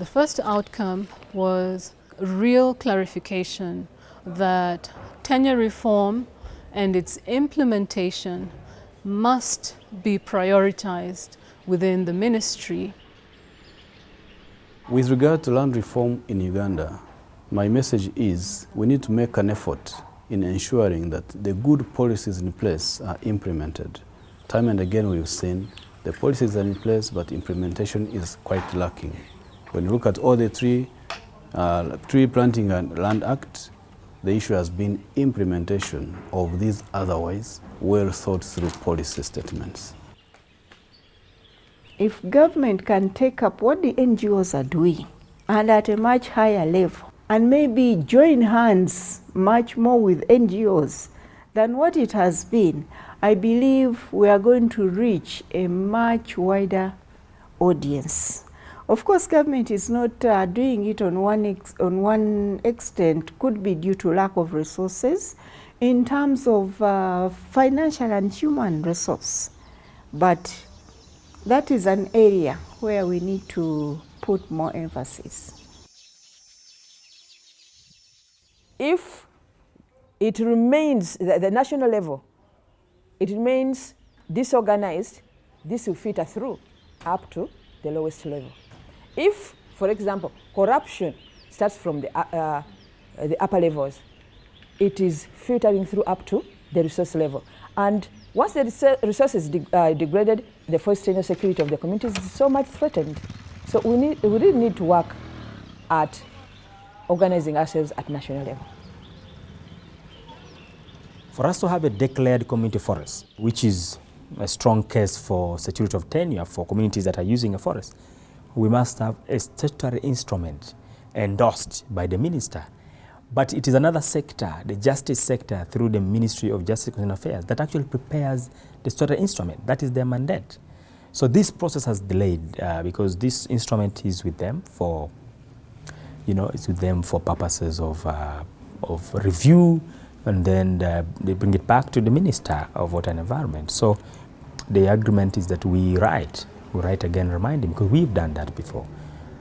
The first outcome was real clarification that tenure reform and its implementation must be prioritized within the ministry. With regard to land reform in Uganda, my message is we need to make an effort in ensuring that the good policies in place are implemented. Time and again we've seen the policies are in place but implementation is quite lacking. When you look at all the tree, uh, tree planting and land act, the issue has been implementation of these otherwise well thought through policy statements. If government can take up what the NGOs are doing and at a much higher level and maybe join hands much more with NGOs than what it has been, I believe we are going to reach a much wider audience. Of course, government is not uh, doing it on one, on one extent, could be due to lack of resources in terms of uh, financial and human resource. But that is an area where we need to put more emphasis. If it remains, the, the national level, it remains disorganized, this will filter through up to the lowest level. If, for example, corruption starts from the, uh, uh, the upper levels, it is filtering through up to the resource level. And once the resources de uh, degraded, the tenure security of the communities is so much threatened. So we, need, we really need to work at organizing ourselves at national level. For us to have a declared community forest, which is a strong case for security of tenure for communities that are using a forest, we must have a statutory instrument endorsed by the minister. But it is another sector, the justice sector, through the Ministry of Justice and Affairs, that actually prepares the statutory instrument. That is their mandate. So this process has delayed uh, because this instrument is with them for, you know, it's with them for purposes of, uh, of review, and then uh, they bring it back to the Minister of Water and Environment. So the agreement is that we write we write again reminding, because we've done that before,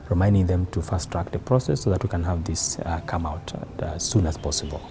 reminding them to fast track the process so that we can have this uh, come out uh, as soon as possible.